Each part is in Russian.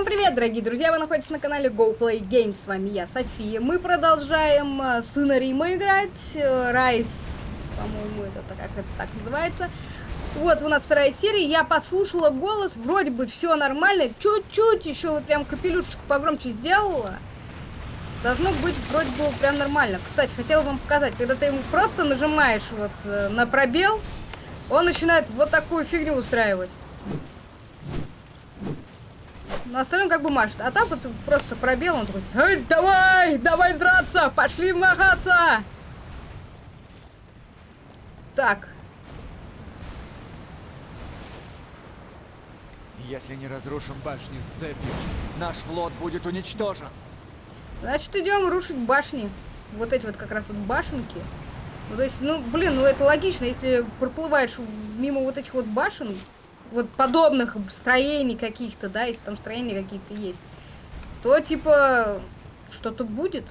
Всем привет, дорогие друзья! Вы находитесь на канале Go Play Games. С вами я, София. Мы продолжаем э, сына Рима играть. Э, Райс, по-моему, это как это так называется. Вот у нас вторая серия. Я послушала голос, вроде бы все нормально. Чуть-чуть еще вот прям капелюшечку погромче сделала. Должно быть вроде бы прям нормально. Кстати, хотела вам показать, когда ты ему просто нажимаешь вот э, на пробел, он начинает вот такую фигню устраивать. На остальном как бы машет. А так вот просто пробел, он такой, Эй, давай, давай драться, пошли махаться. Так. Если не разрушим башню с цепью, наш флот будет уничтожен. Значит, идем рушить башни. Вот эти вот как раз вот башенки. Ну, то есть, ну, блин, ну это логично, если проплываешь мимо вот этих вот башен, вот подобных строений каких-то, да, если там строения какие-то есть, то типа что-то будет.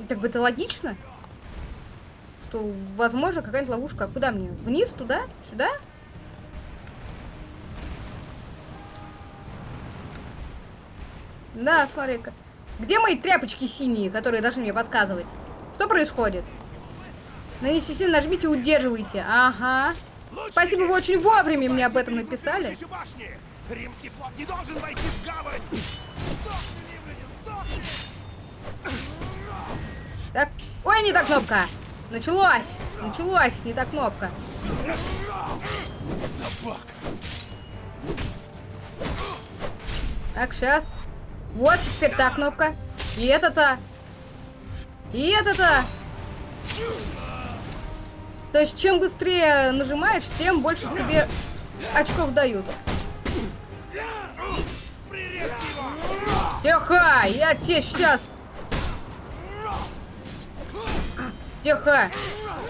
И так бы это логично, что возможно какая-нибудь ловушка. А куда мне? Вниз, туда, сюда? Да, смотри-ка. Где мои тряпочки синие, которые должны мне подсказывать? Что происходит? Нанеси сильно, нажмите, удерживайте. Ага. Спасибо, вы очень вовремя мне об этом написали. Римский флот не должен войти в гавань! Так. Ой, не та кнопка. Началось. Началось. Не та кнопка. Собака. Так, сейчас. Вот теперь та кнопка. И это-то. И это-то. То есть, чем быстрее нажимаешь, тем больше тебе очков дают. Тихо! Я тебе сейчас... Тихо!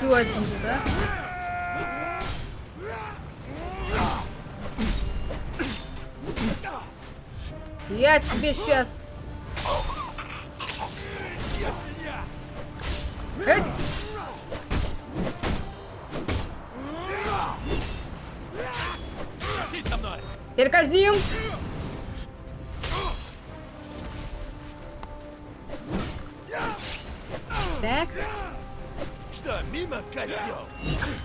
Один, да? Я тебе сейчас... Эй! Теперь казним. Так. Что, мимо козел?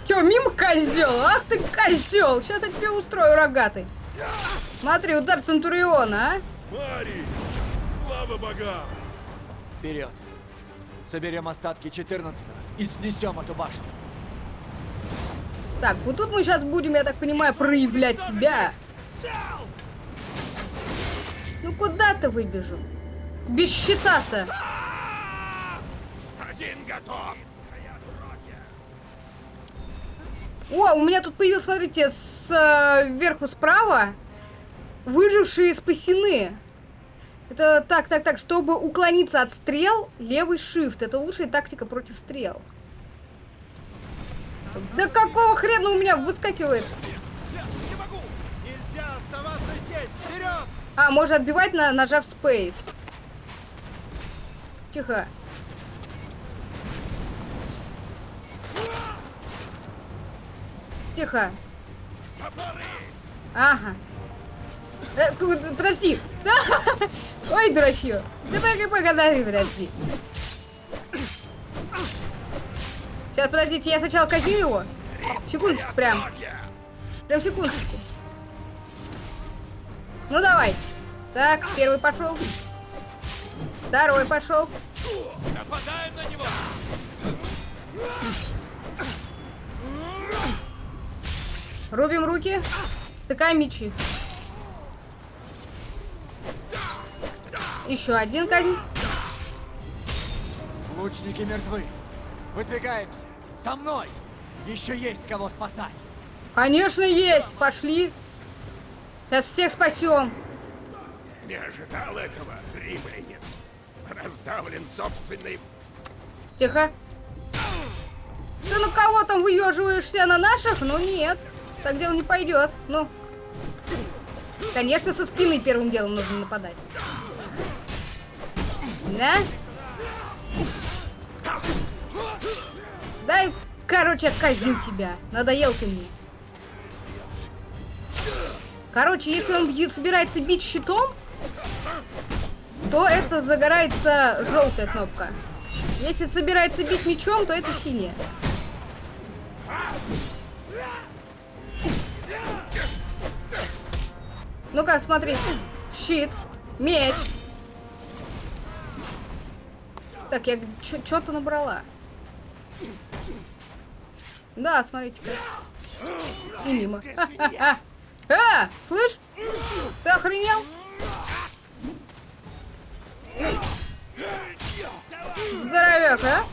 Че, мимо козел? Ах ты козел! Сейчас я тебе устрою рогатый. Смотри, удар Центуриона, а? Мари! Слава богам! Вперед! Соберем остатки 14 и снесем эту башню. Так, вот тут мы сейчас будем, я так понимаю, проявлять себя. Ну куда ты выбежал? Без щита-то. Один готов! О, у меня тут появился, смотрите, сверху справа выжившие спасены. Это так, так, так, чтобы уклониться от стрел, левый shift. Это лучшая тактика против стрел. Да какого хрена у меня выскакивает? Не могу! Нельзя оставаться здесь! Вперед! А, можно отбивать, на, нажав Space. Тихо. Тихо. Ага. Э, подожди. Да. Ой, дурачье. Давай погоди, подожди. Сейчас, подождите, я сначала казню его. Секундочку, прям. Прям секундочку. Ну, давайте. Так, первый пошел. Второй пошел. Нападаем на него! Рубим руки. Тыкаем мечи. Еще один казнь. Лучники мертвы. Выдвигаемся. Со мной. Еще есть кого спасать. Конечно, есть. Пошли. Сейчас всех спасем. Не ожидал этого, римлянин. Раздавлен собственной... Тихо. Ты на кого там выеживаешься? На наших? Ну нет. Так дело не пойдет. Ну. Конечно, со спины первым делом нужно нападать. Да? Дай, короче, казню тебя. Надоел ты мне. Короче, если он бьет- собирается бить щитом, то это загорается желтая кнопка. Если собирается бить мечом, то это синяя. Ну-ка, смотри. Щит. Меч. Так, я что-то набрала. Да, смотрите-ка. И мимо. А, слышь? Ты охренел? Здоровяк, а?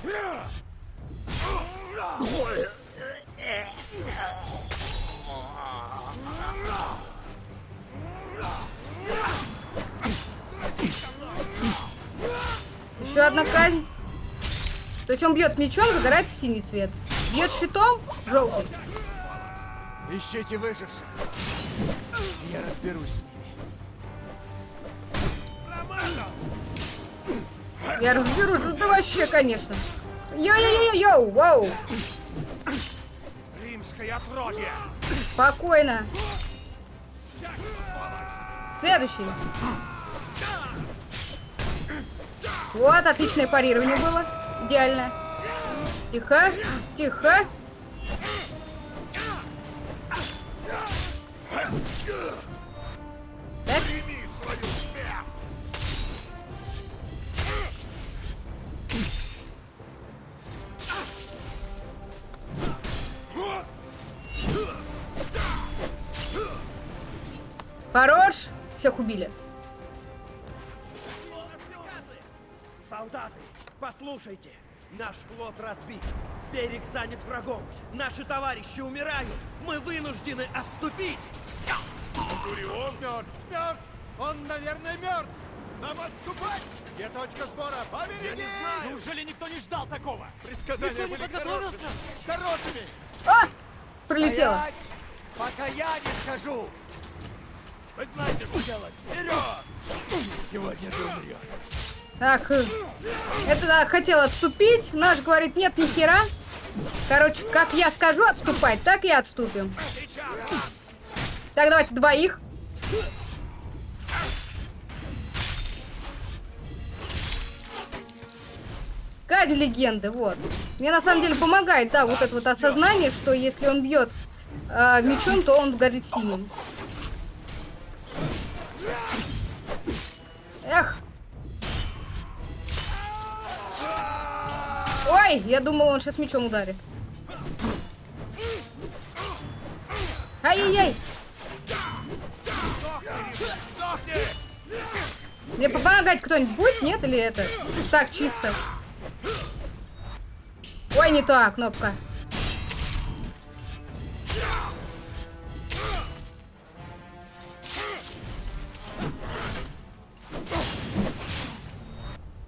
Еще одна казнь. То есть он бьет мечом, загорается синий цвет. Бьет щитом, желтый. Ищите выживших. Я разберусь с ними. Я разберусь, ну да вообще, конечно. Йо-йо-йо-йо, вау. Римское отродье! Спокойно. Следующий. Вот, отличное парирование было. Идеально. Тихо, тихо. Всех убили. Солдаты, послушайте! Наш флот разбит. Берег занят врагом. Наши товарищи умирают. Мы вынуждены отступить. Центурион мертв! Мертв! Он, наверное, мертв! Нам отступать! Где точка сбора? Побереги! Я не знаю! Неужели никто не ждал такого? Предсказания были хорошими! Хорошими! А! Прилетело. Стоять, пока я не скажу. Вы знаете, что делать. Вперед! Сегодня ты умрешь. Так, э, это да, хотел отступить. Наш говорит, нет, ни хера. Короче, как я скажу отступать, так и отступим. Так, давайте двоих. Казнь легенды, вот. Мне на самом деле помогает, да, вот это вот осознание, что если он бьет э, мечом, то он горит синим. Эх. Ой, я думал, он сейчас мечом ударит. Ай-яй-яй. Мне помогать кто-нибудь будет, нет, или это? Так, чисто. Ой, не та кнопка.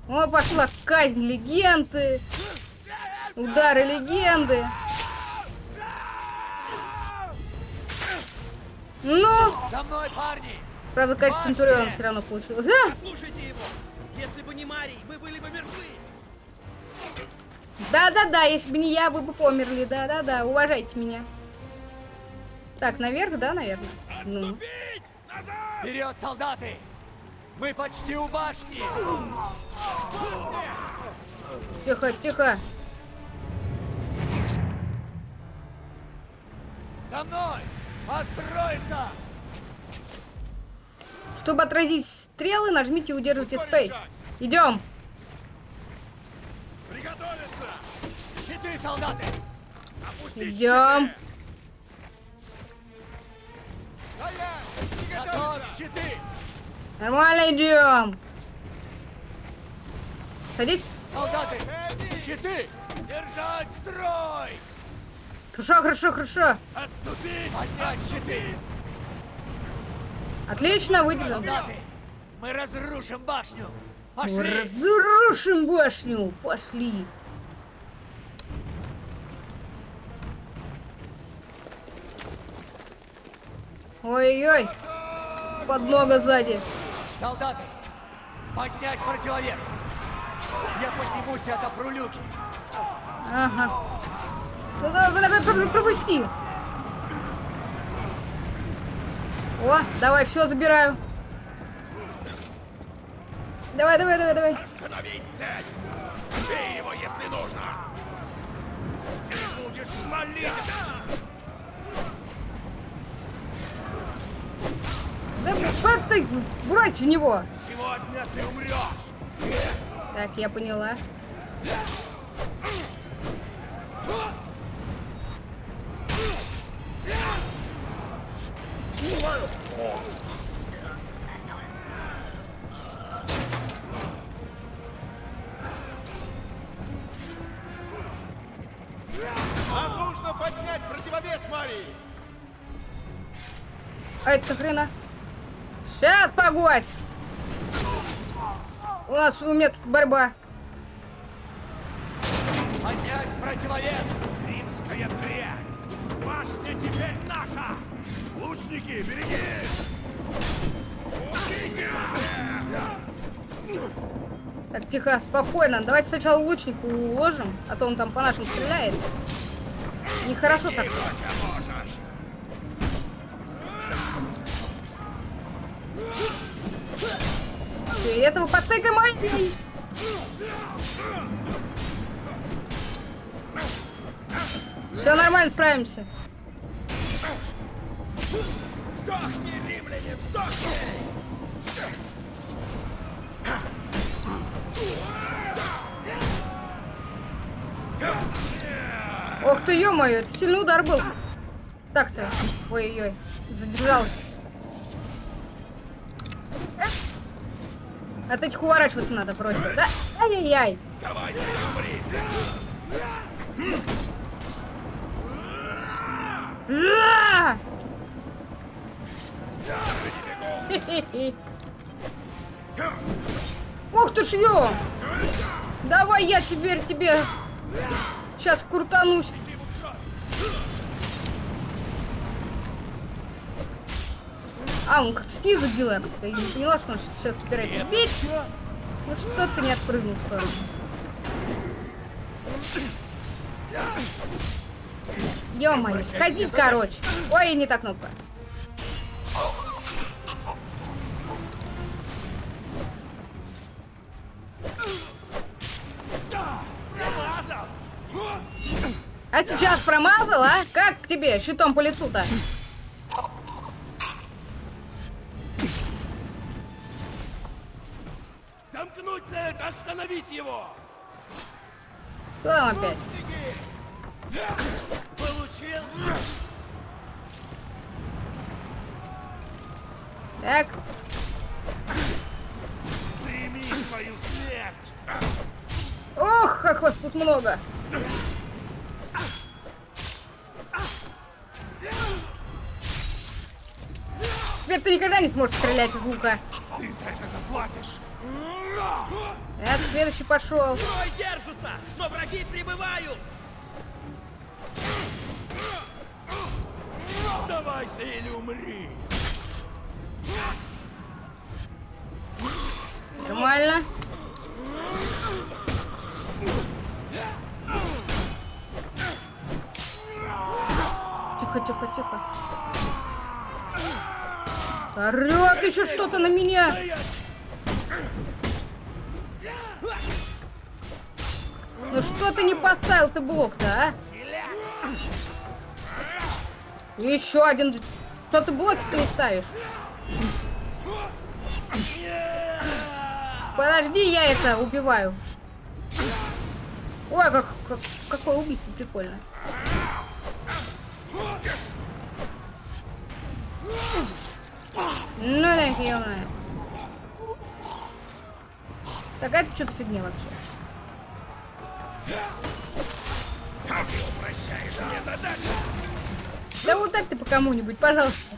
О, пошла казнь легенды. Удары легенды. Ну, За мной, парни! правда, как Центурион все равно получилось. А! Послушайте его. Если бы не Марий, мы были бы мертвы. Да-да-да, если бы не я, вы бы померли. Да-да-да, уважайте меня. Так, наверх, да, наверное? Ну. Вперед, солдаты! Мы почти у башни! Тихо, тихо. За мной! Построиться! Чтобы отразить стрелы, нажмите и удерживайте Space. Идем. Приготовиться! Щиты, солдаты! Опустить Идем. щиты! Стоять! Готов, Приготовиться! щиты! Нормально идем. Садись. Солдаты! Щиты! Держать строй! Хорошо, хорошо, хорошо. Отступить! Поднять щиты! Отлично, выдержал. Солдаты! Мы разрушим башню! Пошли! Разрушим башню. Пошли. Ой-ой. Поднога сзади. Солдаты! Поднять противовес! Я поднимусь и отопру люки! Ага. Ну, да, да, Пропусти. О, давай, все забираю. Давай, давай, давай, давай. Остановить цель! Бей его, если нужно! Ты будешь молить! Ты, брось в него. Сегодня ты умрешь! Так, я поняла. Борьба. Поднять противовес! Римская дрянь! Башня теперь наша! Лучники, берегись! Так, тихо, спокойно. Давайте сначала лучнику уложим, а то он там по нашим стреляет. Нехорошо так. И этого потыкаем, ой! Все нормально, справимся. Сдохни, римляне, сдохни! Ох ты, ё-моё, это сильный удар был. Так-то. Ой-ой-ой. Задержался. От этих уворачиваться надо просьба, да? Ай-яй-яй. Умри! Ух ты ж ё! Давай я теперь тебе сейчас крутанусь. А, он как-то снизу как-то и не поняла, что он сейчас собирается бить. Ну что ты не отпрыгнул в сторону? Ё-моё, катись, короче. Ой, не та кнопка. А сейчас промазал, а? Как тебе щитом по лицу-то? Замкнуть цель! Остановить его! Кто там опять? Так, Прими свою ох, как вас тут много. Теперь ты никогда не сможешь стрелять из лука. Ты за это заплатишь! Так, следующий пошел. Строй держатся, но враги прибывают! Сдавайся или умри! Нормально. Тихо, тихо, тихо. Орет еще что-то на меня. Ну что ты не поставил ты блок-то, а? Еще один. Что ты блоки ты не ставишь? Подожди, я это убиваю. Ой, как, как- какое убийство прикольно. Ну да, ё-моё. Так это что-то фигня вообще. Да так ты по кому-нибудь, пожалуйста.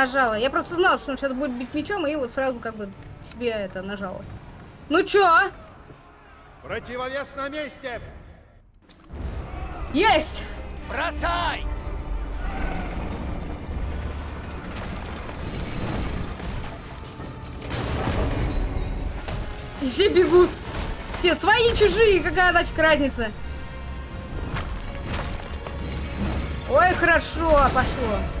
Нажала. Я просто знала, что он сейчас будет бить мечом, и вот сразу как бы себе это нажала. Ну чё? Противовес на месте! Есть! Бросай! И все бегут. Все свои, чужие, какая нафиг разница? Ой, хорошо, пошло.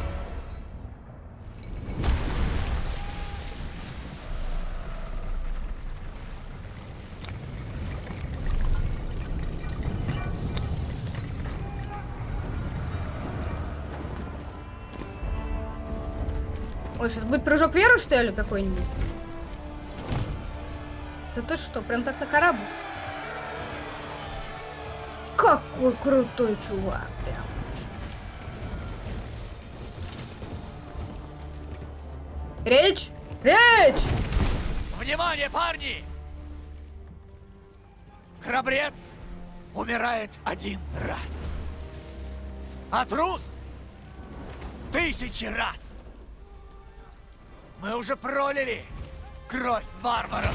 Сейчас будет прыжок веры, что ли, какой-нибудь? Да ты что, прям так на корабль? Какой крутой чувак, прям. Речь! Речь! Внимание, парни! Храбрец умирает один раз. А трус тысячи раз. Мы уже пролили кровь варваров.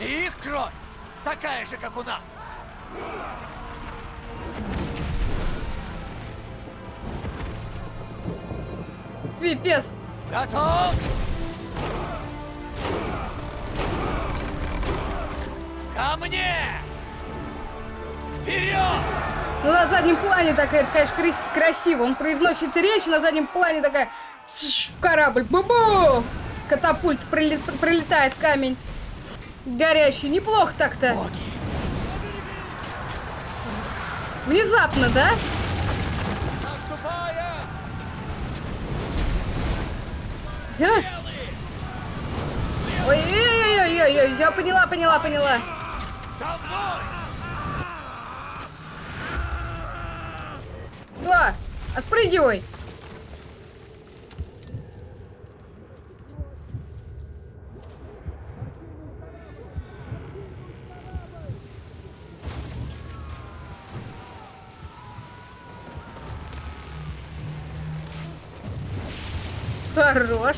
И их кровь такая же, как у нас. Пипец! Готов? Ко мне! Вперед! Ну, на заднем плане такая, это, конечно, крас- красиво. Он произносит речь, на заднем плане такая корабль. Бу-бу! Катапульт пролет- пролетает камень. Горящий. Неплохо так-то. Внезапно, да? Ой-ой-ой-ой-ой, я поняла, поняла, поняла. Да, отпрыгивай. Хорош.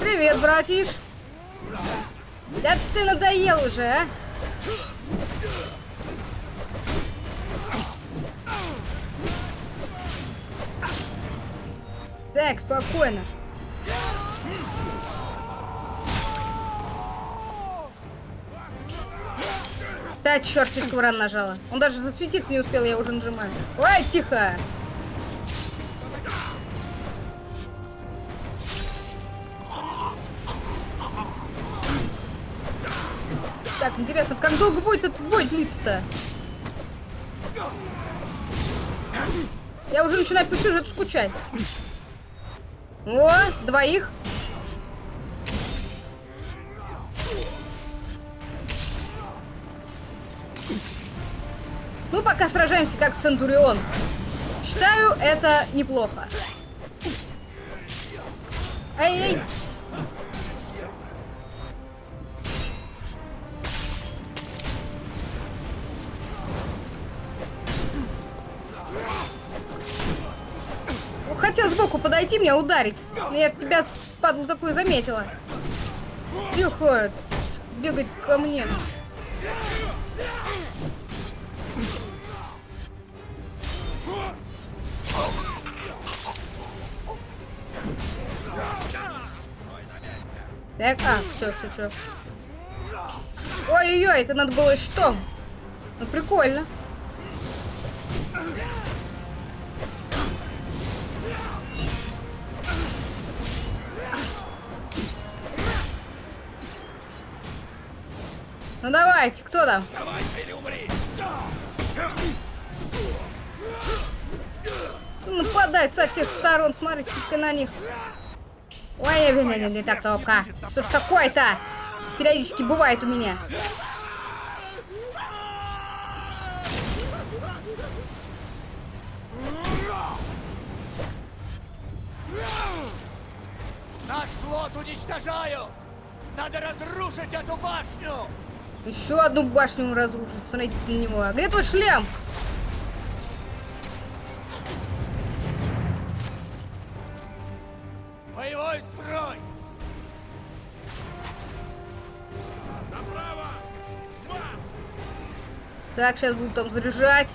Привет, братиш. Да ты надоел уже, а? Так, спокойно. Да, черт, слишком рано нажала. Он даже засветиться не успел, я уже нажимаю. Ой, тихо! Так, интересно, как долго будет этот бой длиться-то? Я уже начинаю по сюжету скучать. О, двоих. Ну, пока сражаемся как Центурион. Считаю, это неплохо. Ну, Хотел сбоку подойти, меня ударить. Но Я тебя падлу такую заметила. Тихо. Бегать ко мне. Так, а, все, все, все. Ой-ой-ой, это надо было что? Ну, прикольно. Ну давайте, кто там? Нападает со всех сторон, смотрите на них. Ой, не, не, не, так топка. Что ж такое-то? Периодически бывает у меня. Наш флот уничтожают! Надо разрушить эту башню! Еще одну башню он разрушит. Смотрите на него. А где твой шлем? Так, сейчас буду там заряжать.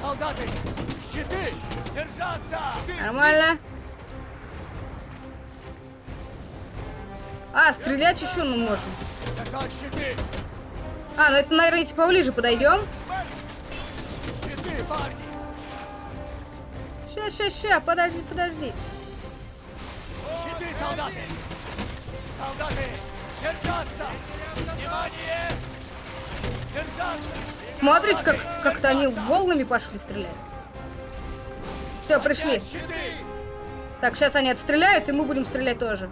Солдаты! Щиты! Держаться! Нормально. А, стрелять еще ну щиты! А, ну это, наверное, если поближе подойдем. Ща, ща, ща, подожди, подожди. Щиты, солдаты! Солдаты! Держаться! Внимание! Держаться! Смотрите, как как-то они волнами пошли стрелять. Все, пришли. Так, сейчас они отстреляют, и мы будем стрелять тоже.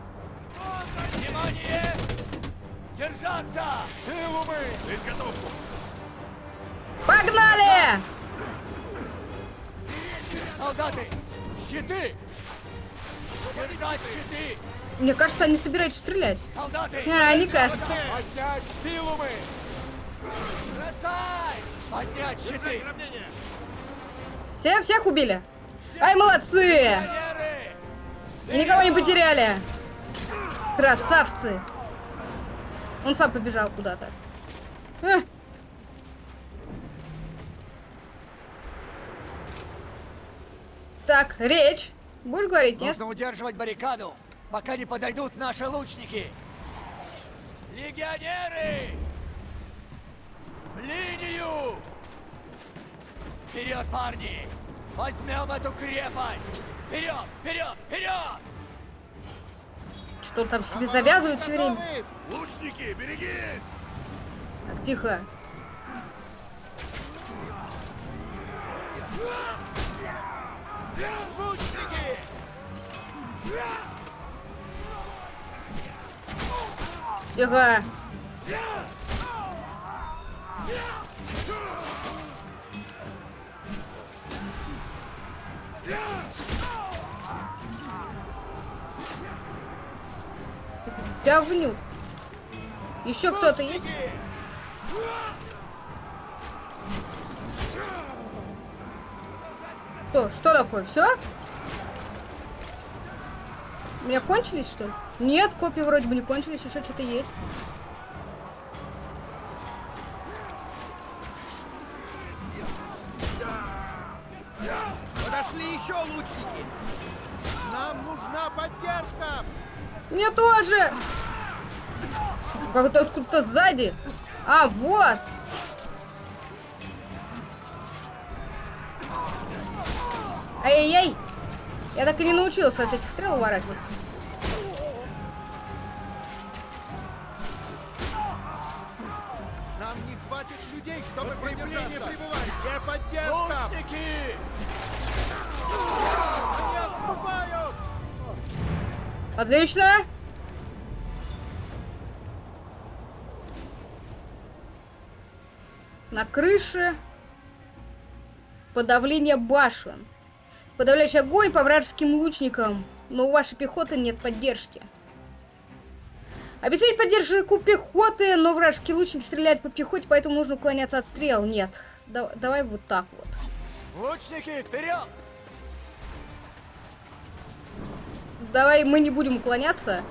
Внимание! Держаться! Силу мы! Изготовку! Погнали! Солдаты! Щиты! Держать щиты! Мне кажется, они собираются стрелять. Солдаты! А, не кажется. Поднять силу мы! Бросай! Поднять щиты! Все, всех убили? Ай, молодцы! И никого не потеряли. Красавцы. Он сам побежал куда-то. А. Так, речь. Будешь говорить, нет? Нужно удерживать баррикаду, пока не подойдут наши лучники. Легионеры! В линию! Вперед, парни! Возьмем эту крепость! Вперед, вперед, вперед! Что он там себе завязывает все время? Лучники, берегись! Так, тихо. Лучники! Тихо. Говнюк. Еще кто-то есть? Что? Что такое? Все? У меня кончились, что ли? Нет, копии вроде бы не кончились, еще что-то есть. Подошли еще лучники. Нам нужна поддержка! Мне тоже! Как-то откуда-то сзади. А, вот! Ай-яй-яй! Я так и не научился от этих стрел уворачиваться. Отлично! На крыше подавление башен. Подавляющий огонь по вражеским лучникам, но у вашей пехоты нет поддержки. Обеспечить поддержку пехоты, но вражеские лучники стреляют по пехоте, поэтому нужно уклоняться от стрел. Нет. Да- давай вот так вот. Лучники, вперед! Давай мы не будем уклоняться.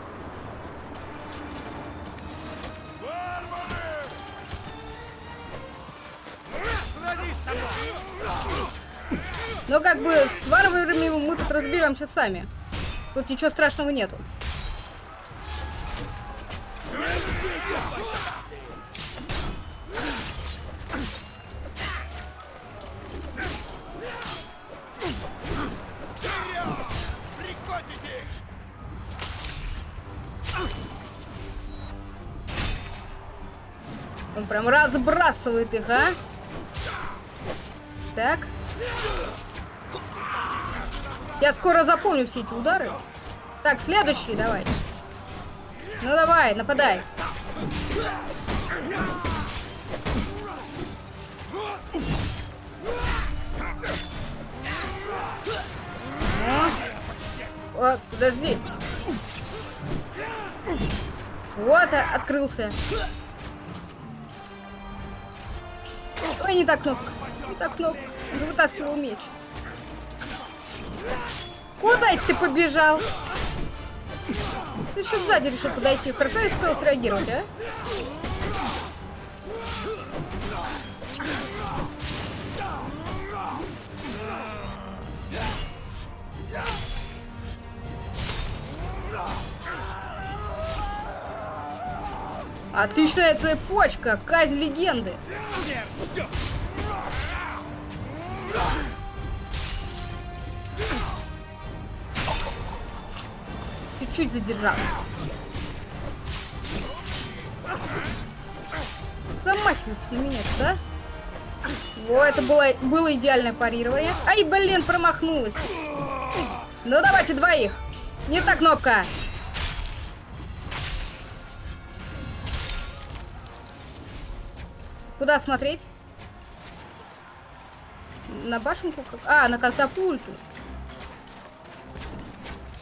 Но как бы с варварами мы тут разберемся сами. Тут ничего страшного нету. Прям разбрасывает их, а? Так. Я скоро запомню все эти удары. Так, следующий давай. Ну давай, нападай. Ну. О, подожди. Вот, открылся. Ой, не так кнопка. Не так кнопка. Он же вытаскивал меч. Куда это ты побежал? Ты еще сзади решил подойти. Хорошо я успел среагировать, а? Отличная цепочка, казнь легенды. Чуть-чуть задержалась. Замахиваются на меня, да? Во, это было, было идеальное парирование. Ай, блин, промахнулась. Ну, давайте двоих. Не та кнопка. Куда смотреть? На башенку? как- А, на катапульту.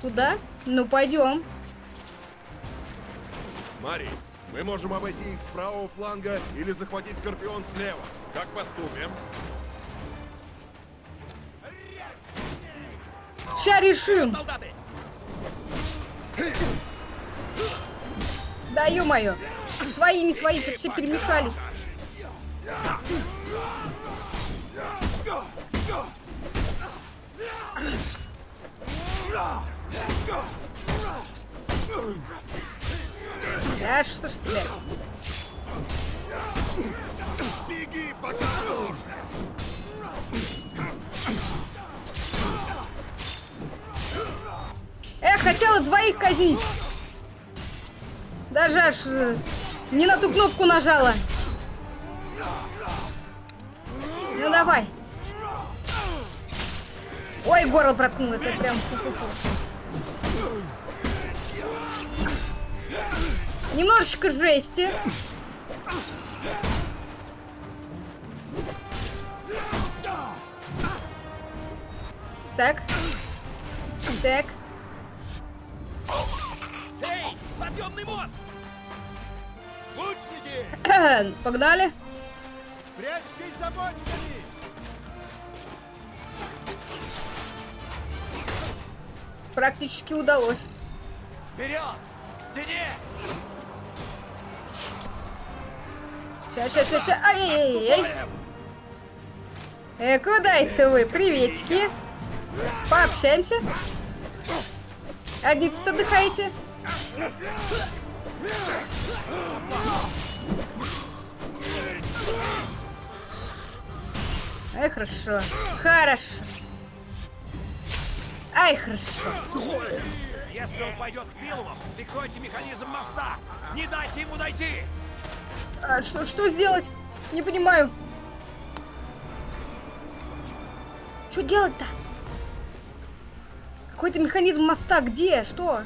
Куда? Ну, пойдем. Мари, мы можем обойти их с правого фланга или захватить Скорпион слева. Как поступим? Ща решим. Солдаты! Да ё-моё. Свои, не свои, все перемешались. Да что ж тебе? Беги, пока можно! Эх, хотела двоих казнить. Даже аж э, не на ту кнопку нажала. Ну давай. Ой, горло проткнуло, это прям фу-фу-фу. Немножечко жести. Так. Так. Эй, подъемный мост! Лучники! Погнали. Прячьтесь за бочками! Практически удалось. Вперед! К стене! Сейчас, сейчас, сейчас, сейчас. Ай-яй-яй. Э, куда это вы? Приветики. Пообщаемся. Одни тут отдыхаете. Ай, хорошо. Хорошо. Ай, хорошо. Если он пойдет к Пилумам, прикройте механизм моста! Не дайте ему дойти! А что, что сделать? Не понимаю. Что делать-то? Какой-то механизм моста. Где? Что?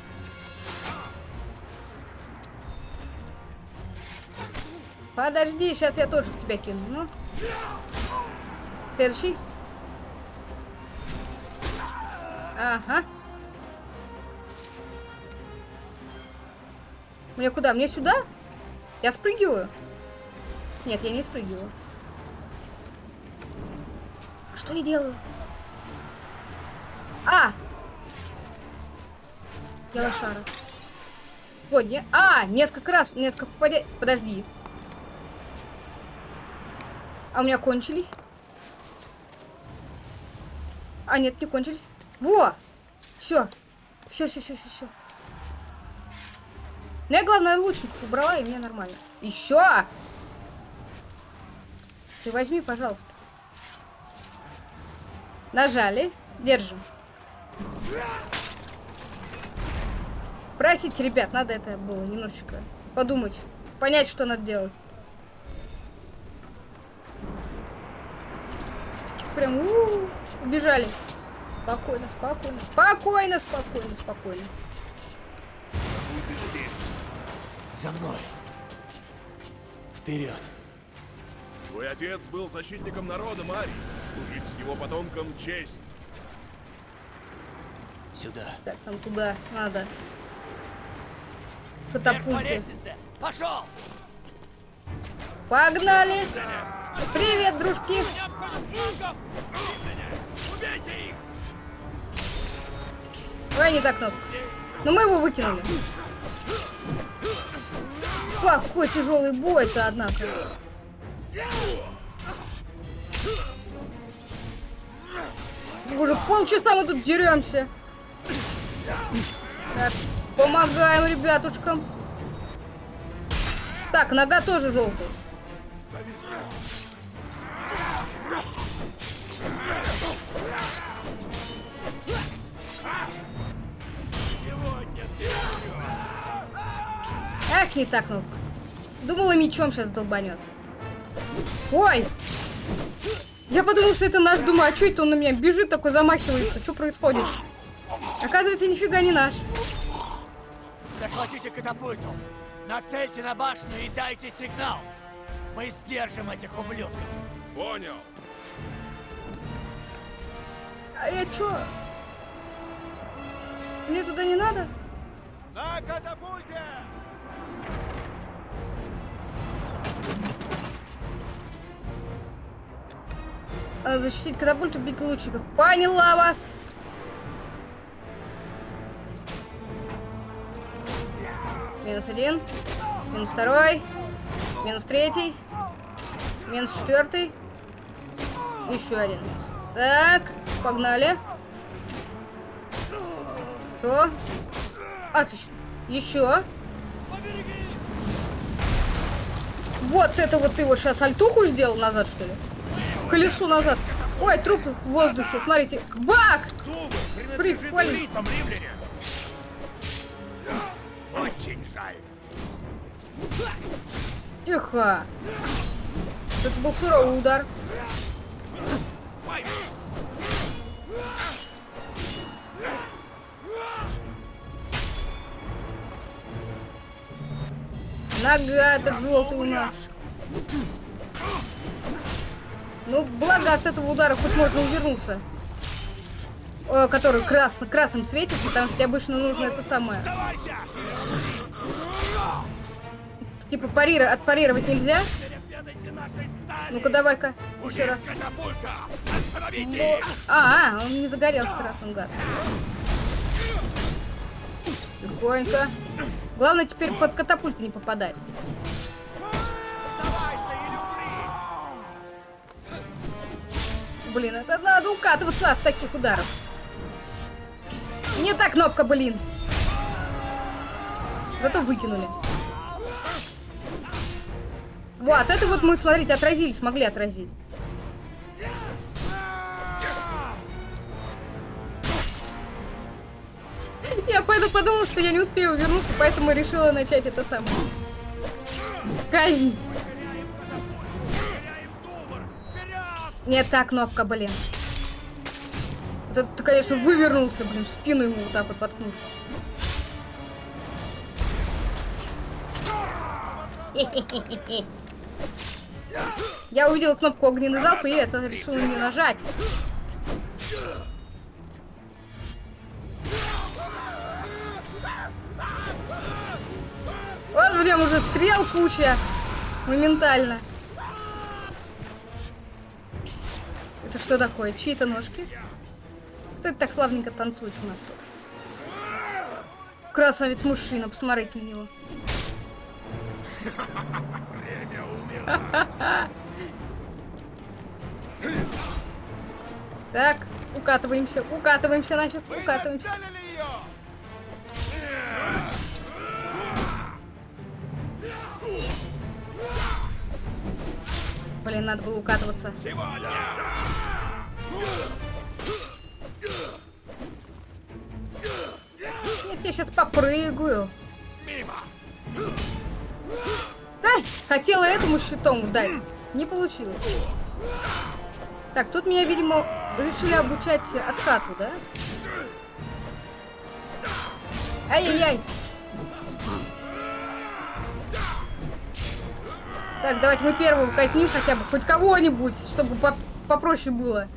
Подожди, сейчас я тоже в тебя кину. Ну. Следующий. Ага. Мне куда? Мне сюда? Я спрыгиваю? Нет, я не спрыгиваю. Что я делаю? А! Я лошара. Вот, не... А, несколько раз, несколько попадя... Подожди. А у меня кончились? А, нет, не кончились. Во! Все. Все, все, все, все, все. Ну, я, главное, лучник убрала, и мне нормально. Еще! Ты возьми, пожалуйста. Нажали. Держим. Простите, ребят, надо это было немножечко подумать. Понять, что надо делать. Прям у -у -у, убежали. Спокойно, спокойно, спокойно, спокойно, спокойно. За мной! Вперед! Твой отец был защитником народа, Мари. Служить с его потомком честь. Сюда! Так, нам туда надо. Лестнице! Пошел! Погнали! Привет, дружки! Ой, не так кнопка. Но мы его выкинули. Какой тяжелый бой-то, однако. Уже полчаса мы тут деремся. Так, помогаем ребятушкам. Так, нога тоже желтая. Ах, не так, ну. Думала, мечом сейчас долбанет. Ой! Я подумал, что это наш. Думаю, а что это он на меня бежит, такой замахивается? Что происходит? Оказывается, нифига не наш. Захватите катапульту. Нацельте на башню и дайте сигнал. Мы сдержим этих ублюдков. Понял. А я чё? Мне туда не надо? На катапульте! Защитить катапульт, убить лучников. Поняла вас! Минус один. Минус второй. Минус третий. Минус четвертый. Еще один. Так, погнали. Что? Отлично. Еще. Вот это вот ты вот сейчас альтуху сделал назад, что ли? Колесу назад. Ой, труп в воздухе. Смотрите. Бак! Прикольно. Очень жаль. Тихо. Это был суровый удар. Нога-то желтый у нас. Ну, благо от этого удара хоть можно увернуться. Э, который крас красным светит, потому что тебе обычно нужно это самое. Типа парира, отпарировать нельзя. Ну-ка, давай-ка, еще раз. Их. А, а, он не загорелся красным, гад. Тихонько. Главное теперь под катапульты не попадать. Блин, это надо укатываться от таких ударов. Не та кнопка, блин. Зато выкинули. Вот, это вот мы, смотрите, отразили, смогли отразить. Я поэтому подумала, что я не успею вернуться, поэтому решила начать это самое. Казнь. Не та кнопка, блин. Это ты, конечно, вывернулся, блин, в спину ему вот так вот воткнул. Я увидела кнопку огненный залп и это решила не нажать. Вот прям уже стрел куча. Моментально. Это что такое? Чьи-то ножки? Кто это так славненько танцует у нас тут? Красавец мужчина, посмотрите на него. Так, укатываемся, укатываемся нафиг, укатываемся. Блин, надо было укатываться. Сегодня! Нет, я сейчас попрыгаю. Мимо. Ай, хотела этому щитом дать. Не получилось. Так, тут меня, видимо, решили обучать откату, да? Ай-яй-яй. Так, давайте мы первого казним хотя бы. Хоть кого-нибудь, чтобы по- попроще было.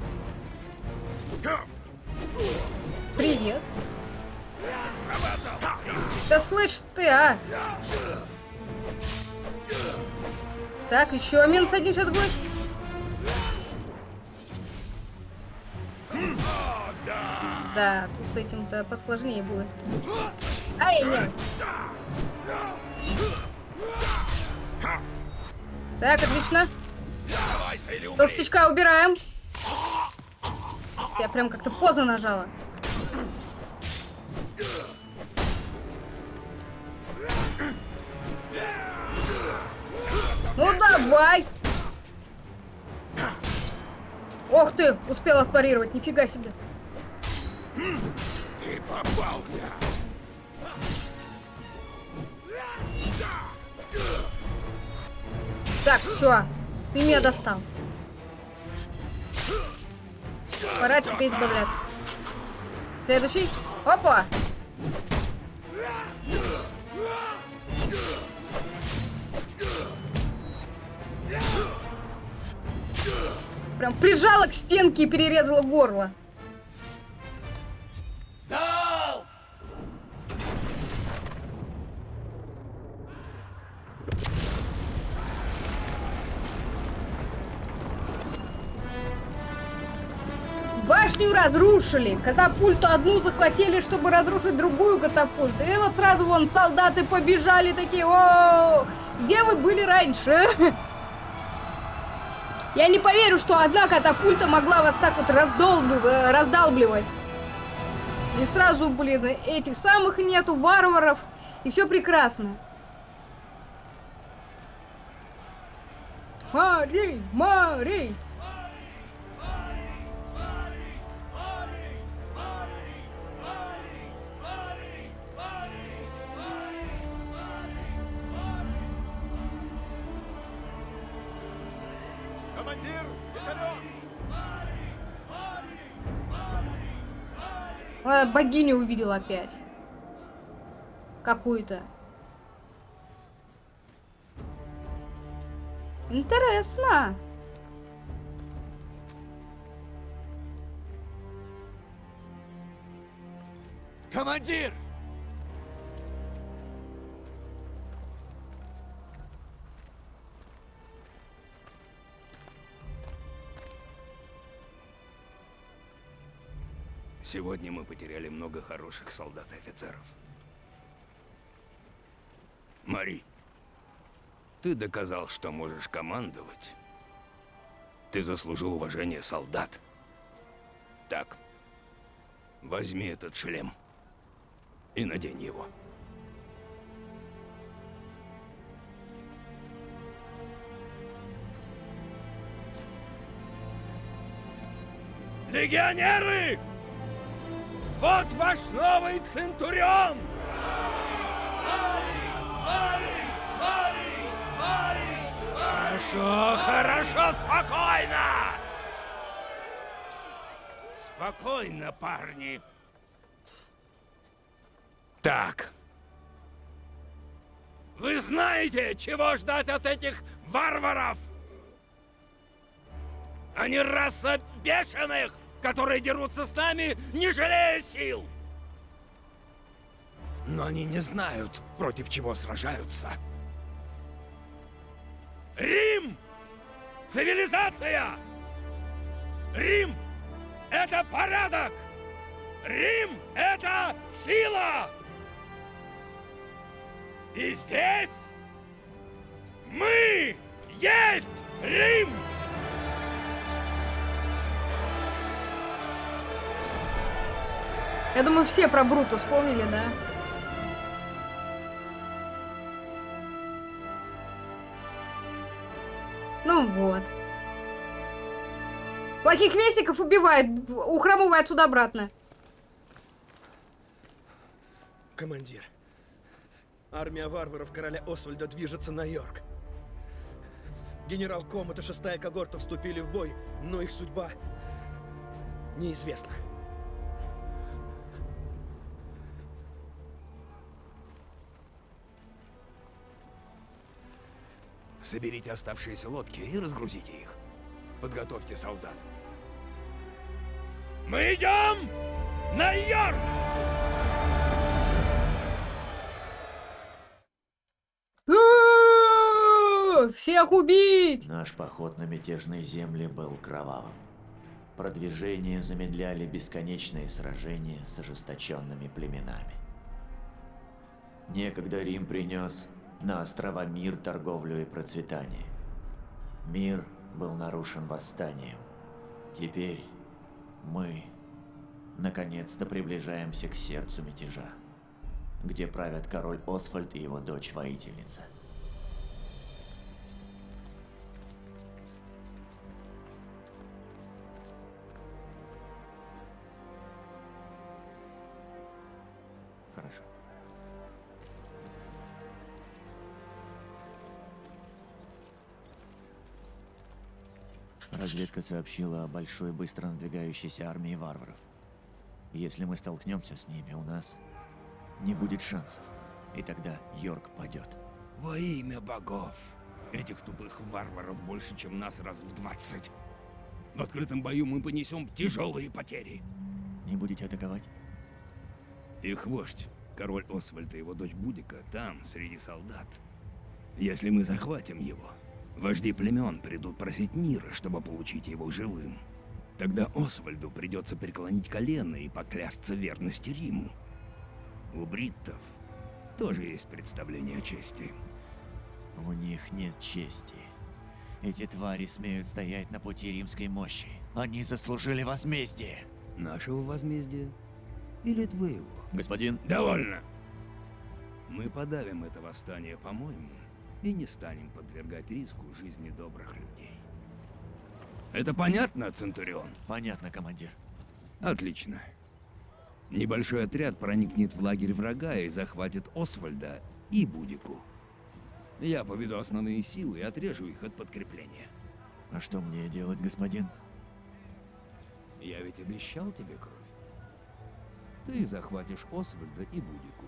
Привет. Да слышь ты, а! Так, еще минус один сейчас будет. Да, тут с этим-то посложнее будет. Ай-яй-яй. Так, отлично. Толстячка убираем. Я прям как-то поздно нажала. Давай! Ох ты, успела парировать, нифига себе. Ты попался! Так, все, ты меня достал. Пора от тебя избавляться. Следующий. Опа! Прям прижала к стенке и перерезала горло. Разрушили, катапульту одну захватили, чтобы разрушить другую катапульту. И вот сразу вон солдаты побежали такие, о, где вы были раньше? Я не поверю, что одна катапульта могла вас так вот раздалбливать. И сразу, блин, этих самых нету, варваров, и все прекрасно. Мари, Мари! Богиню увидел опять. Какую-то. Интересно. Командир! Сегодня мы потеряли много хороших солдат и офицеров. Мари, ты доказал, что можешь командовать. Ты заслужил уважение солдат. Так, возьми этот шлем и надень его. Легионеры! Вот ваш новый Центурион! Хорошо, хорошо, спокойно! Спокойно, парни. Так. Вы знаете, чего ждать от этих варваров? Они раса бешеных, которые дерутся с нами, не жалея сил. Но они не знают, против чего сражаются. Рим! Цивилизация! Рим — это порядок! Рим — это сила! И здесь мы есть Рим! Я думаю, все про Брута вспомнили, да? Ну вот. Плохих вестников убивает, ухрамывает отсюда обратно. Командир, армия варваров короля Освальда движется на Йорк. Генерал Комат и шестая когорта вступили в бой, но их судьба неизвестна. Соберите оставшиеся лодки и разгрузите их. Подготовьте солдат. Мы идем на Йорк! Всех убить! Наш поход на мятежные земли был кровавым. Продвижение замедляли бесконечные сражения с ожесточенными племенами. Некогда Рим принес на острова мир, торговлю и процветание. Мир был нарушен восстанием. Теперь мы наконец-то приближаемся к сердцу мятежа, где правят король Освальд и его дочь-воительница. Разведка сообщила о большой быстро надвигающейся армии варваров. Если мы столкнемся с ними, у нас не будет шансов. И тогда Йорк падет. Во имя богов. Этих тупых варваров больше, чем нас раз в 20. В открытом бою мы понесем тяжелые потери. Не будете атаковать? Их вождь, король Освальд и его дочь Будика, там, среди солдат. Если мы захватим его, вожди племен придут просить мира, чтобы получить его живым. Тогда Освальду придется преклонить колено и поклясться верности Риму. У бриттов тоже есть представление о чести. У них нет чести. Эти твари смеют стоять на пути римской мощи. Они заслужили возмездие. Нашего возмездия или твоего? Господин, Довольно. Мы подавим это восстание, по-моему, и не станем подвергать риску жизни добрых людей. Это понятно, Центурион? понятно, командир. Отлично. Небольшой отряд проникнет в лагерь врага и захватит Освальда и Будику. Я поведу основные силы и отрежу их от подкрепления. А что мне делать, господин? Я ведь обещал тебе кровь. Ты захватишь Освальда и Будику.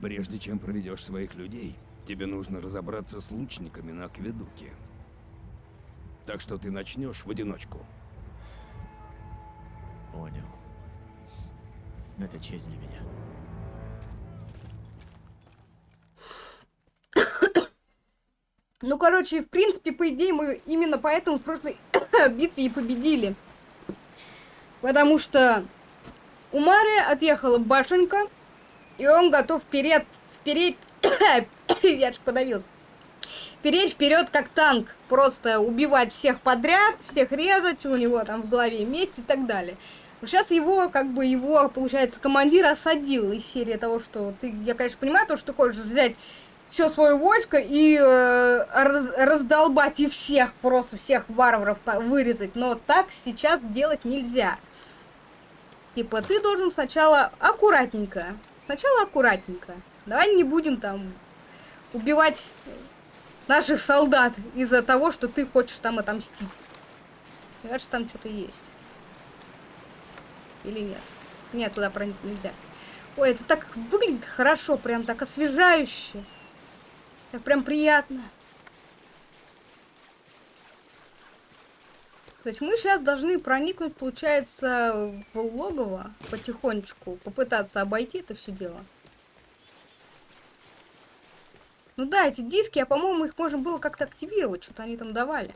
Прежде чем проведешь своих людей, тебе нужно разобраться с лучниками на акведуке. Так что ты начнешь в одиночку. Понял. Это честь для меня. Ну, короче, в принципе, по идее, мы именно поэтому в прошлой битве и победили. Потому что у Мари отъехала башенка, и он готов вперед, вперед, я ж подавился. Переть вперед как танк, просто убивать всех подряд, всех резать, у него там в голове медь и так далее. Сейчас его, как бы, его, получается, командир осадил из серии того, что ты, я, конечно, понимаю, то, что ты хочешь взять все свое войско и э, раз- раздолбать их всех, просто всех варваров вырезать, но так сейчас делать нельзя. Типа, ты должен сначала аккуратненько, сначала аккуратненько. Давай не будем там убивать наших солдат из-за того, что ты хочешь там отомстить. Мне кажется, там что-то есть. Или нет? Нет, туда проникнуть нельзя. Ой, это так выглядит хорошо, прям так освежающе. Так прям приятно. То есть мы сейчас должны проникнуть, получается, в логово потихонечку, попытаться обойти это все дело. Ну да, эти диски, а по-моему, их можно было как-то активировать, что-то они там давали.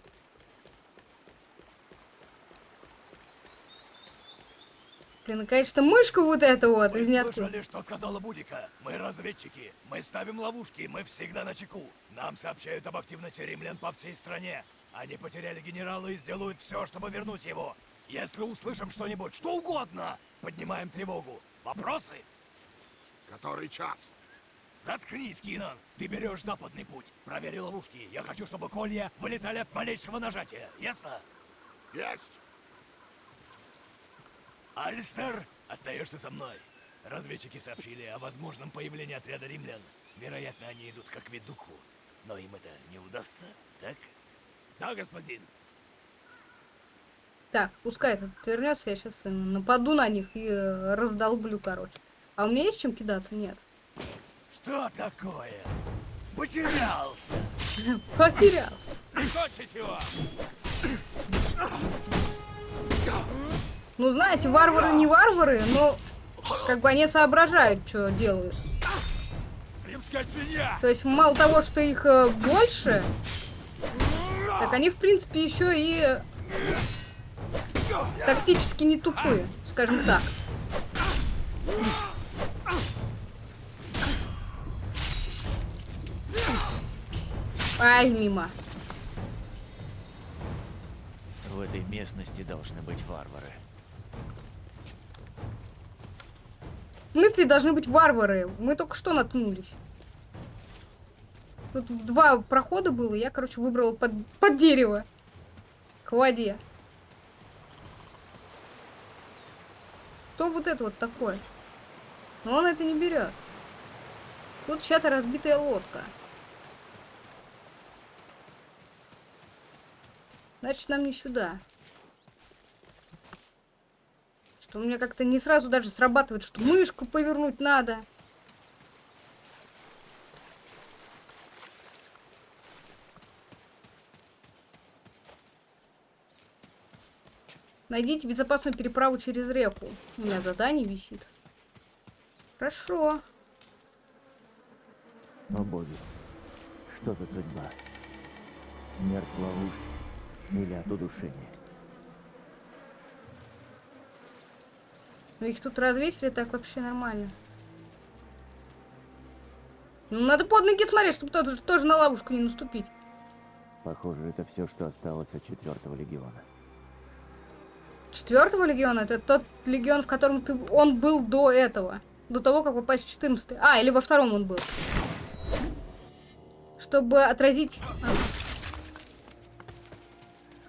Блин, и, конечно, мышку вот эту вот из ниоткуда. слышали, что сказала Будика? Мы разведчики, мы ставим ловушки, мы всегда на чеку. Нам сообщают об активности римлян по всей стране. Они потеряли генерала и сделают все, чтобы вернуть его. Если услышим что-нибудь, что угодно, поднимаем тревогу. Вопросы? Который час? Заткнись, Кинан! Ты берешь западный путь. Проверь ловушки. Я хочу, чтобы колья вылетали от малейшего нажатия. Ясно? Есть! Алистер, остаешься со мной. Разведчики сообщили о возможном появлении отряда римлян. Вероятно, они идут к акведуку. Но им это не удастся, так? Да, господин. Так, пускай этот вернется, я сейчас нападу на них и э, раздолблю, короче. А у меня есть чем кидаться? Нет. Что такое? Потерялся. Потерялся. Прикончить его! Ну, знаете, варвары не варвары, но как бы они соображают, что делают. То есть мало того, что их э, больше, так они, в принципе, еще и тактически не тупые, скажем так. Ай, мимо. В этой местности должны быть варвары. В смысле должны быть варвары? Мы только что наткнулись. Тут два прохода было, я, короче, выбрала под, под дерево. К воде. Что вот это вот такое? Но он это не берет. Тут чья-то разбитая лодка. Значит, нам не сюда. Что у меня как-то не сразу даже срабатывает, что мышку повернуть надо. Найдите безопасную переправу через реку. У меня задание висит. Хорошо. О боги, что за судьба? Смерть в ловушке или от удушения? Ну их тут развесили так вообще нормально. Ну надо под ноги смотреть, чтобы тоже, тоже на ловушку не наступить. Похоже, это все, что осталось от четвертого легиона. Четвертого легиона это тот легион, в котором ты, он был до этого. До того, как попасть в 14 А, или во втором он был. Чтобы отразить... а.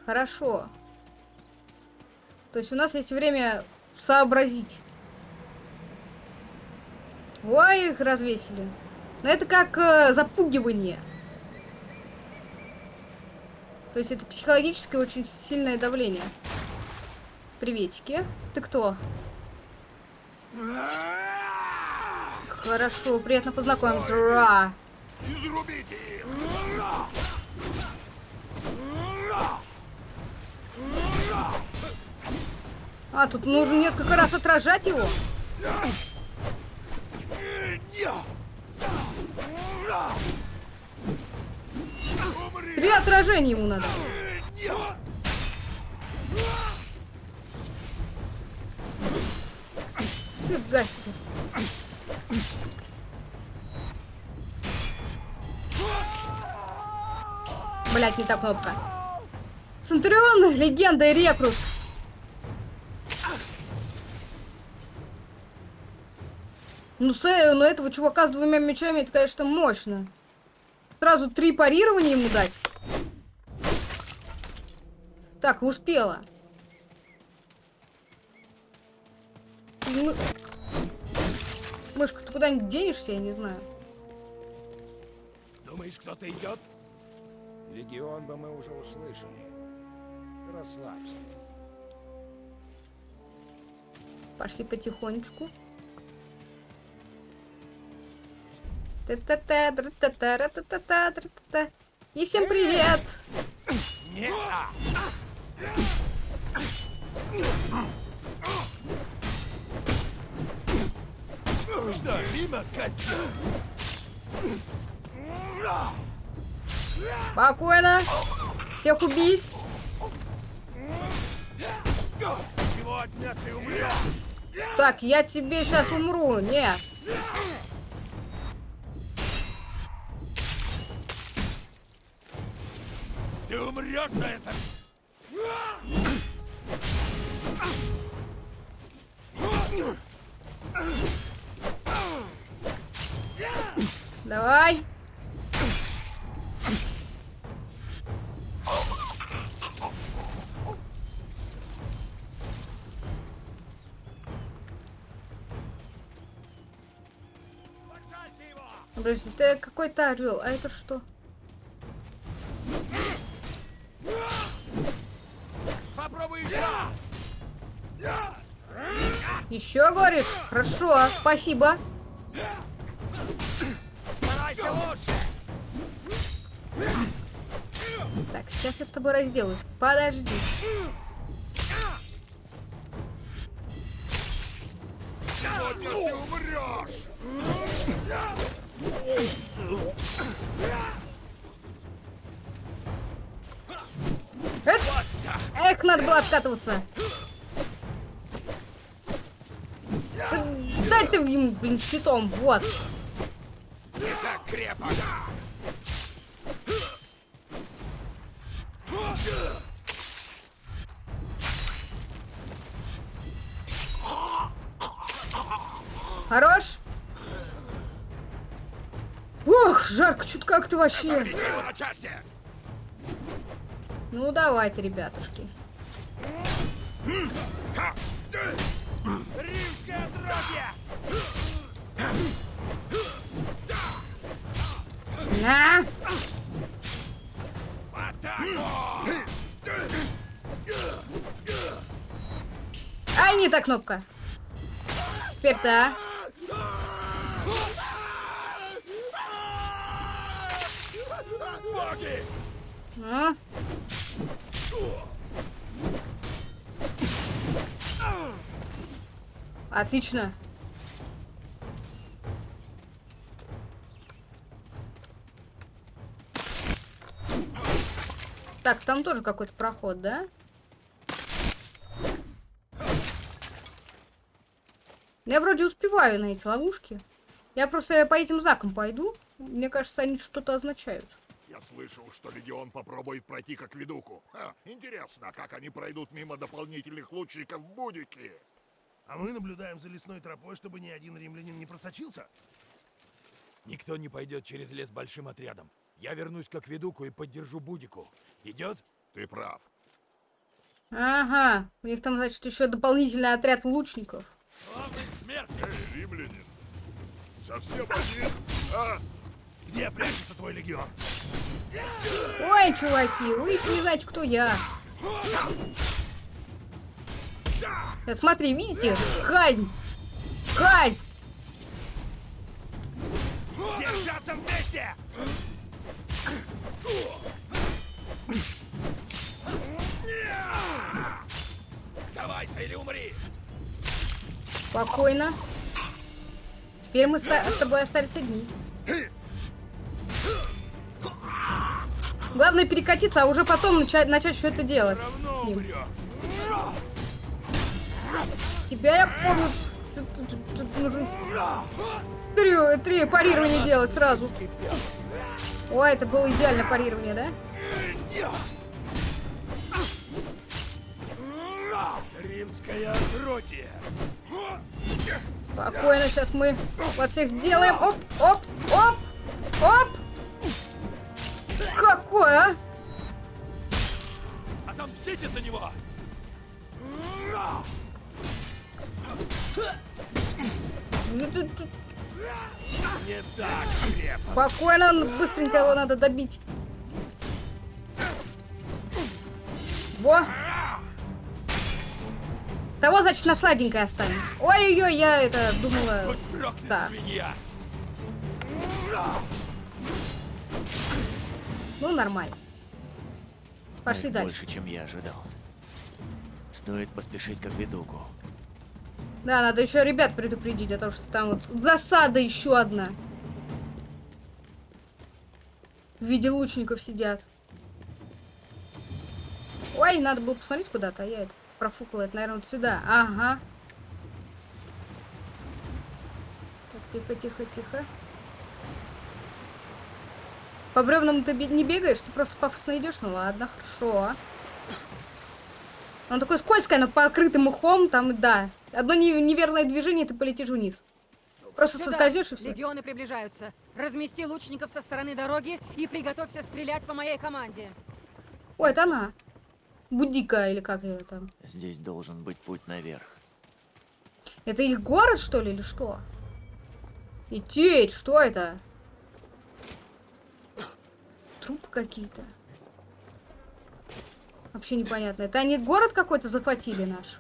Хорошо. То есть у нас есть время сообразить. Ой, их развесили. Но это как э, запугивание. То есть это психологическое очень сильное давление. Приветики. Ты кто? Хорошо, приятно познакомиться. Изрубите! А, тут нужно несколько раз отражать его. Три отражения ему надо. Фига себе. Блять, не та кнопка. Центурион, легенда и рекрут. Ну, с, э, ну этого чувака с двумя мечами, это, конечно, мощно. Сразу три парирования ему дать. Так, успела. Мы... Мышка, ты куда-нибудь денешься, я не знаю. Думаешь, кто-то идет? Легион бы мы уже услышали. Расслабься. Пошли потихонечку. И всем привет! Не Что, мимо, козел? Спокойно. Всех убить. Так, я тебе сейчас умру. Нет. Ты умрешь за это! Давай. Подожди, это какой-то орел, а это что? Еще говоришь? Хорошо, спасибо. Старайся лучше! Так, сейчас я с тобой разделаюсь. Подожди. Сегодня ты умрешь! Эк, Эх, надо было откатываться. Да Дай ты ему, блин, щитом, вот. Хорош. Ох, жарко, чуть вообще. Его на части! Ну, давайте, ребятушки. Кнопка. Теперь. Боги! Ну. Отлично. Так, там тоже какой-то проход, да? Я вроде успеваю на эти ловушки. Я просто по этим знакам пойду. Мне кажется, они что-то означают. Я слышал, что Легион попробует пройти как ведуку. Ха, интересно, как они пройдут мимо дополнительных лучников в Будике. А мы наблюдаем за лесной тропой, чтобы ни один римлянин не просочился. Никто не пойдет через лес большим отрядом. Я вернусь как ведуку и поддержу Будику. Идет? Ты прав. Ага, у них там, значит, еще дополнительный отряд лучников. Главный смерти! Эй, римлянин! Совсем один? А? Где прячется твой легион? Ой, чуваки, вы еще не знаете, кто я. Да смотри, видите? Казнь! Казнь! Держаться вместе! Сдавайся или умри! Спокойно. Теперь мы с тобой остались одни. Главное перекатиться, а уже потом начать, начать все это делать. С ним. Тебя я помню. Тут, тут- тут- нужен три, три парирования делать сразу. Ой, это было идеальное парирование, да? Римское отродье! Спокойно, сейчас мы вот всех сделаем. Оп, оп, оп, оп. Какое, а? Отомстите за него! Ну, Не так крепко! Спокойно, ну, быстренько его надо добить. Во! Того, значит, на сладенькое оставим. Ой-ой-ой, я это думала... Да. Ну, нормально. Пошли дальше. больше, чем я ожидал. Стоит поспешить как ведуку. Да, надо еще ребят предупредить, о том, что там вот засада еще одна. В виде лучников сидят. Ой, надо было посмотреть куда-то, а я это профукала. Это, наверное, вот сюда. Ага. Так, тихо, тихо, тихо. По бревнам ты не бегаешь, ты просто пафосно идешь. Ну ладно, хорошо. Он такой скользкий, но покрытый мхом, там, да. Одно не- неверное движение, и ты полетишь вниз. Просто Сюда! соскользнешь и все. Легионы приближаются. Размести лучников со стороны дороги и приготовься стрелять по моей команде. Ой, это она. Будика или как ее там. Здесь должен быть путь наверх. Это их город, что ли, или что? Идти, что это? Трупы какие-то. Вообще непонятно. Это они город какой-то захватили наш?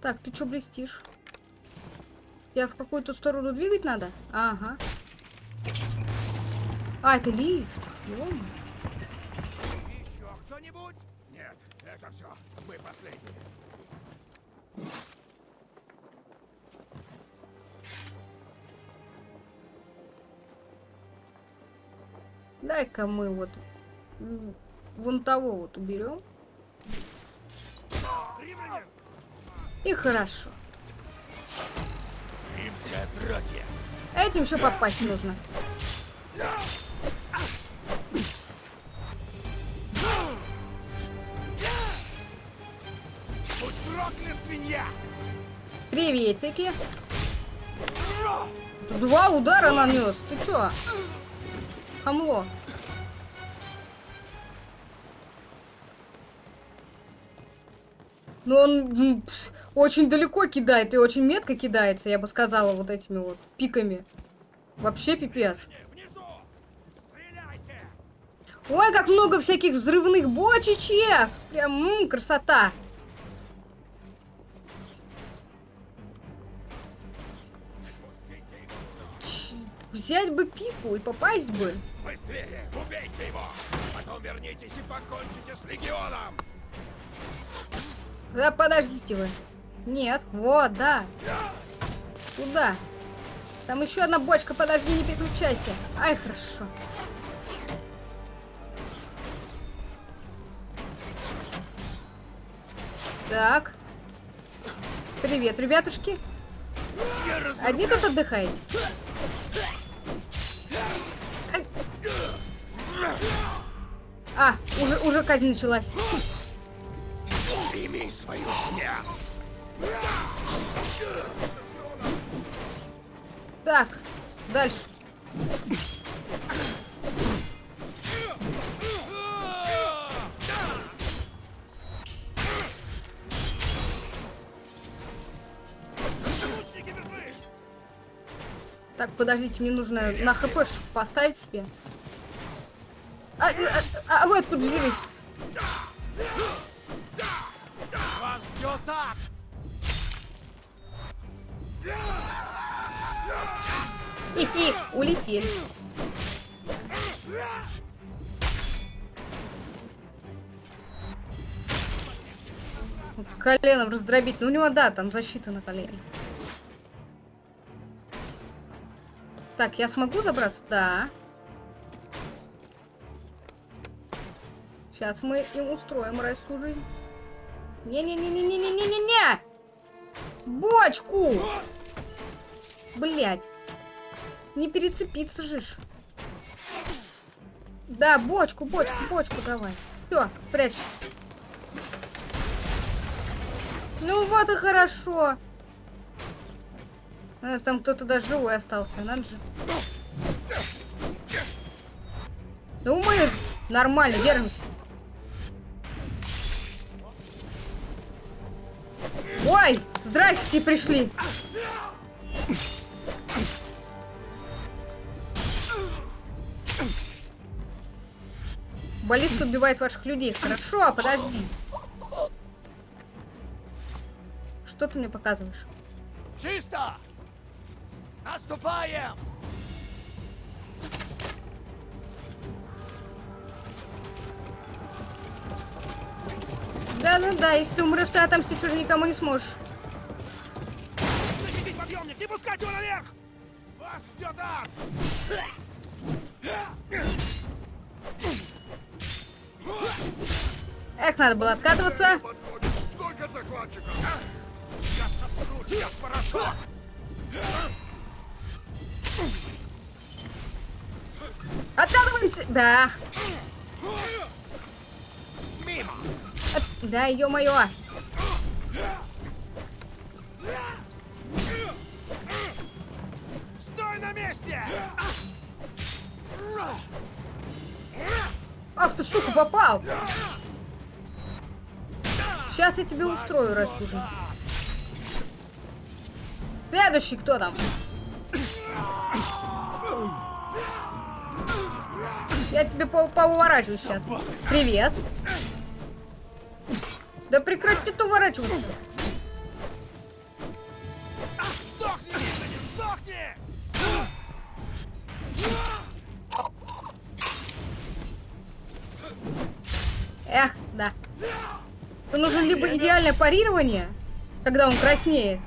Так, ты что блестишь? Я в какую-то сторону двигать надо? Ага. А, это лифт. Еще кто-нибудь? Нет, это все. Мы последние. Дай-ка мы вот вон того вот уберем. И хорошо. Римское отродье! Этим еще попасть нужно. Приветики. Два удара нанес. Ты чё? Хамло. Но он пс, очень далеко кидает и очень метко кидается, я бы сказала, вот этими вот пиками. Вообще пипец. Ой, как много всяких взрывных бочечек! Прям м, красота! Ч- Взять бы пику и попасть бы. Быстрее, убейте его! Потом вернитесь и покончите с легионом! Да подождите вы. Нет, вот, да. Куда? Там еще одна бочка, подожди, не переключайся. Ай, хорошо. Так. Привет, ребятушки. Одни тут отдыхаете? А, уже, уже казнь началась. Прими свою смерть! Так, дальше. Так, подождите, мне нужно на хп поставить себе. А, а, а, а вы откуда взялись? Вас ждет ад! Хи-хи, улетели. Коленом раздробить. Ну, у него, да, там защита на колене. Так, я смогу забраться? Да. Сейчас мы им устроим райскую жизнь. Не-не-не-не-не-не-не-не-не! Бочку! Блять. Не перецепиться же. Да, бочку, бочку, бочку давай. Все, прячься. Ну вот и хорошо. А, Там кто-то даже живой остался, надо же. Ну мы нормально держимся. Ой, здрасте, пришли. Баллист убивает ваших людей. Хорошо, подожди. Что ты мне показываешь? Чисто! Наступаем! Да-да-да, если ты умрешь, ты отомстить уже никому не сможешь. Защитить подъемник! Не пускать его наверх! Вас ждет ад! Эх, надо было откатываться. Сколько захватчиков, а? Я сотру тебя в порошок! Откатываемся! Да. Мимо! От- Да, ё-моё. Стой на месте! Ах ты, сука, попал. Сейчас я тебе устрою, Раскужин. Следующий кто там? Я тебе по поуворачиваю сейчас. Привет. Да прекрати ты уворачиваться. Эх, да. Это нужно либо идеальное парирование, когда он краснеет,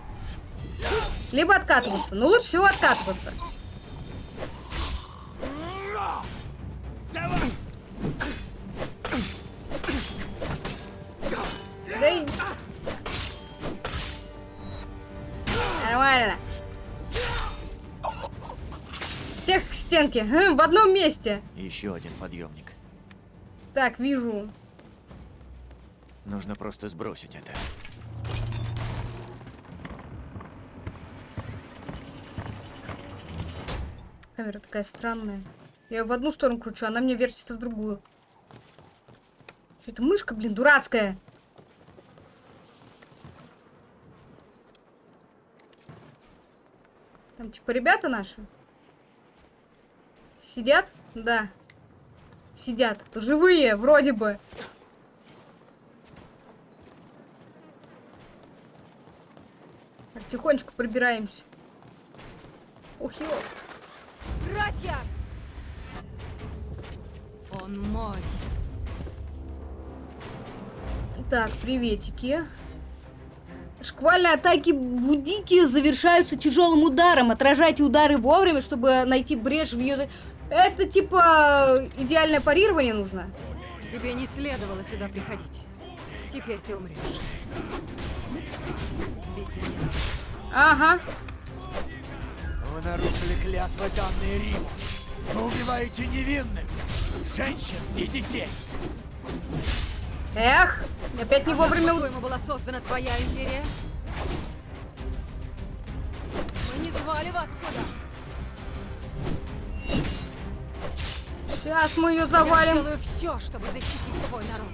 либо откатываться. Но лучше всего откатываться. Давай! Да и... Нормально. Всех к стенке. Хм, В одном месте. Еще один подъемник. Так, вижу. Нужно просто сбросить это. Камера такая странная. Я в одну сторону кручу, она мне вертится в другую. Что это мышка, блин, дурацкая? Там типа ребята наши? Сидят? Да. сидят. Живые, вроде бы. Тихонечко пробираемся. Ух, ё. Братья! Он мой. Так, приветики. Шквальные атаки Будики завершаются тяжелым ударом. Отражайте удары вовремя, чтобы найти брешь в ее... Это типа идеальное парирование нужно? Тебе не следовало сюда приходить. Теперь ты умрешь. Ага. Вы нарушили клятвы, данные Риму. Вы убиваете невинных, женщин и детей. Эх, опять не вовремя... у- По-твоему, была создана твоя империя? Мы не звали вас сюда. Сейчас мы ее Я завалим. сделаю все, чтобы защитить свой народ.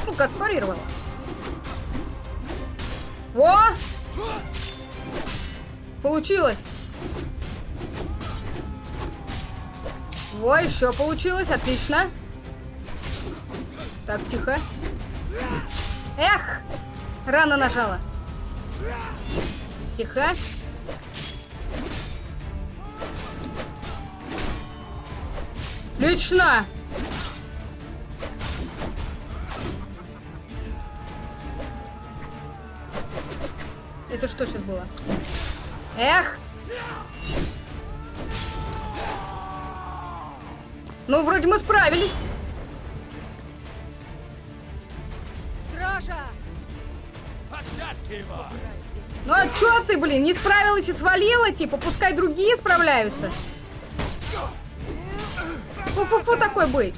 Ты ну как парировала? Во! Получилось. Во, еще получилось, отлично. Так, тихо. Эх! Рано нажала. Тихо. Лично. Это что сейчас было? Эх! Ну, вроде мы справились. Стража! Ну а чё ты, блин, не справилась и свалила? Типа, пускай другие справляются. Фу-фу-фу такой быть.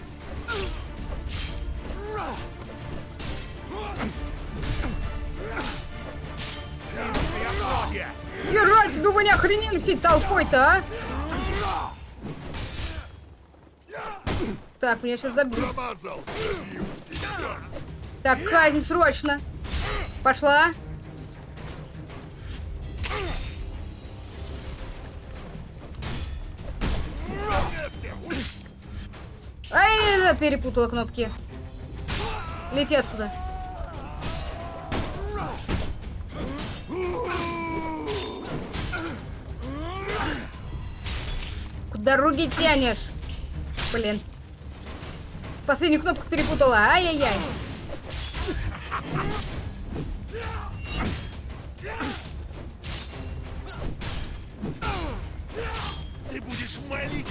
Не охренели всей толпой-то, а? Так, меня сейчас забьют. Так, казнь срочно. Пошла. Ай, перепутала кнопки. Лети отсюда. Руки тянешь? Блин. Последнюю кнопку перепутала. Ай-яй-яй. Ты будешь молить.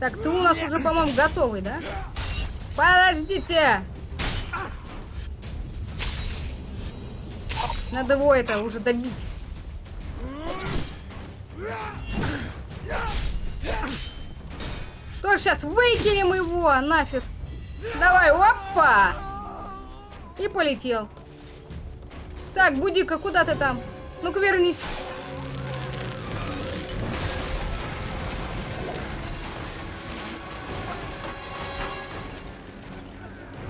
Так, ты у нас уже, по-моему, готовый, да? Подождите! Надо его это уже добить. Что ж, сейчас выкинем его нафиг. Давай, опа! И полетел. Так, Будика, куда ты там? Ну-ка вернись.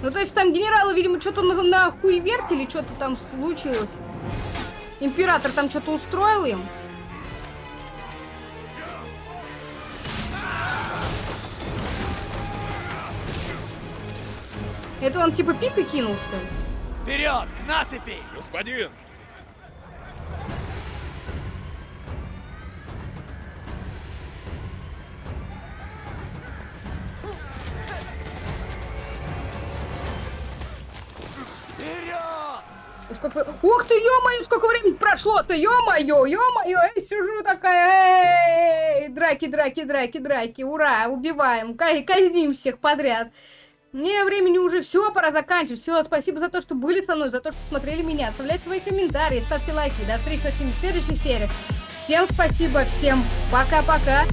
Ну, то есть там генералы, видимо, что-то на, на хуевертили, что-то там случилось. Император там что-то устроил им. Это он типа пика кинул, что ли? Вперед, к насыпи! Господин! Сколько... Ух ты, ё-моё, сколько времени прошло-то, ё-моё, ё-моё, я сижу такая, эй, драки, драки, драки, драки, ура, убиваем, ка- казним всех подряд. Мне времени уже все, пора заканчивать. Все, спасибо за то, что были со мной, за то, что смотрели меня. Оставляйте свои комментарии, ставьте лайки. До встречи в следующей серии. Всем спасибо, всем пока-пока.